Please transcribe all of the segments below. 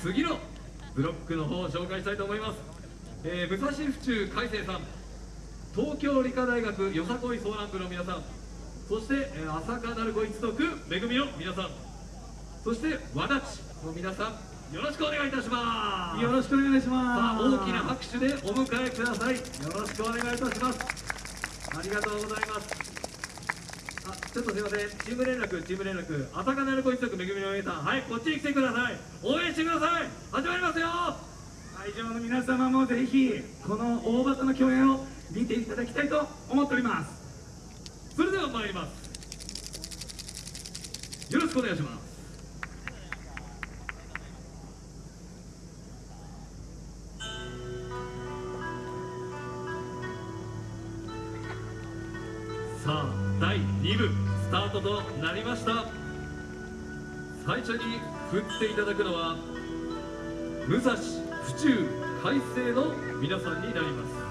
次のブロックの方を紹介したいと思います、えー、武蔵府中海星さん東京理科大学よさこいソーラン部の皆さんそして、えー、朝霞鳴子一族めぐみの皆さんそして和立の皆さんよろしくお願いいたします。よろしくお願いします。さあ大きな拍手でお迎えください。よろしくお願いいたします。ありがとうございますあちょっとすいません。チーム連絡チーム連絡。朝霞鳴子一族めぐみの皆さんはいこっちに来てください。応援してください。始まりますよ会場の皆様もぜひこの大型の共演を見ていただきたいと思っております。それでは参ります。よろしくお願いします。さあ第2部スタートとなりました。最初に振っていただくのは武蔵府中海星の皆さんになります。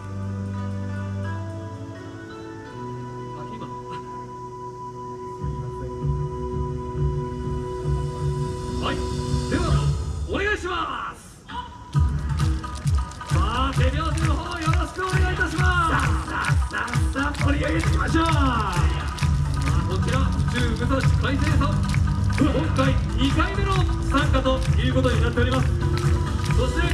盛り上げていきましょう。こちら中武蔵海星さん。今回2回目の参加ということになっております。そして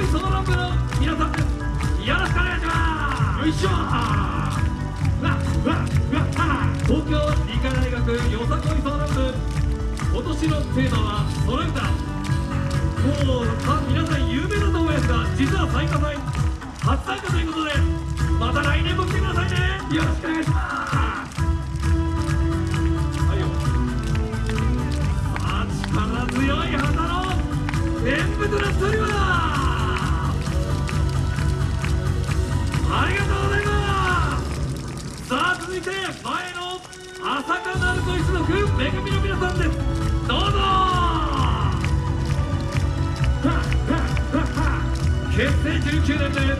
いソーラン部の皆さんですよろしくお願いしますよいしょわわわ東京理科大学よさこいソーラン部今年のテーマは「その歌」もうさ皆さん有名だと思いますが実は最多祭初参加ということでまた来年も来てくださいねよろしくお願いします。9年目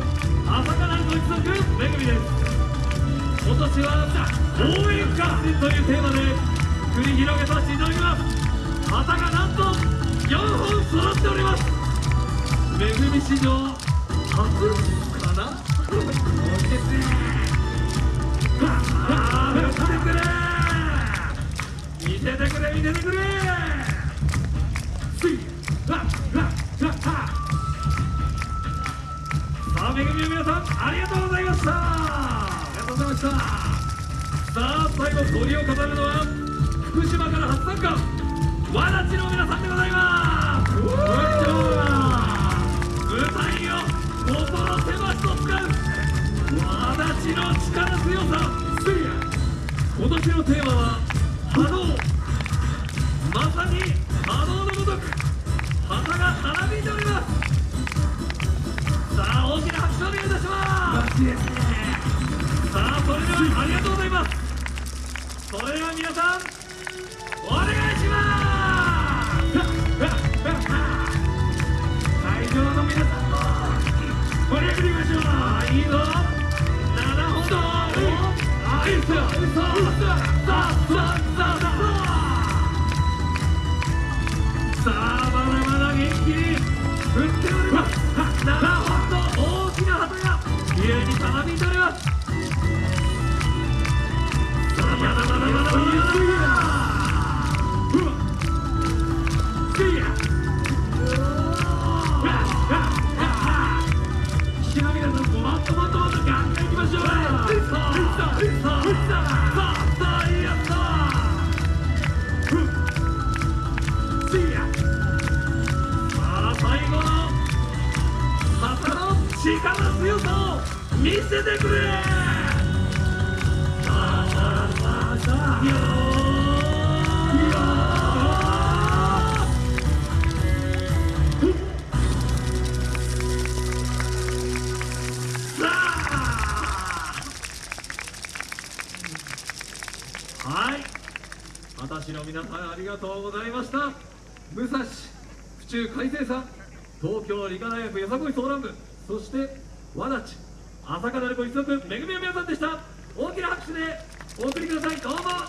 朝からご一族めぐみです今年は応援合戦というテーマで繰り広げさせていただきます。旗がなんと4本揃っております。めぐみ史上初かな落ちてくれ見せてくれ見せてくれ。さあめぐみの皆さんありがとうございました。ありがとうございました。さあ最後鳥を飾るのは福島から初参加。わらちの皆さんでございます。う舞台を心狭しと使う。わらちの力強さ。今年のテーマはさあそれではありがとうございます。それでは皆さんお願いします。会場の皆さんも盛り上げていきましょう。いいぞ。7本だはい。っすよさあさあさ力強さを見せてくれ二十歳の皆さんありがとうございました。武蔵府中海星さん東京理科大学よさこい相談部そして和立朝霞鳴子一族めぐみの皆さんでした。大きな拍手でお送りください。どうも。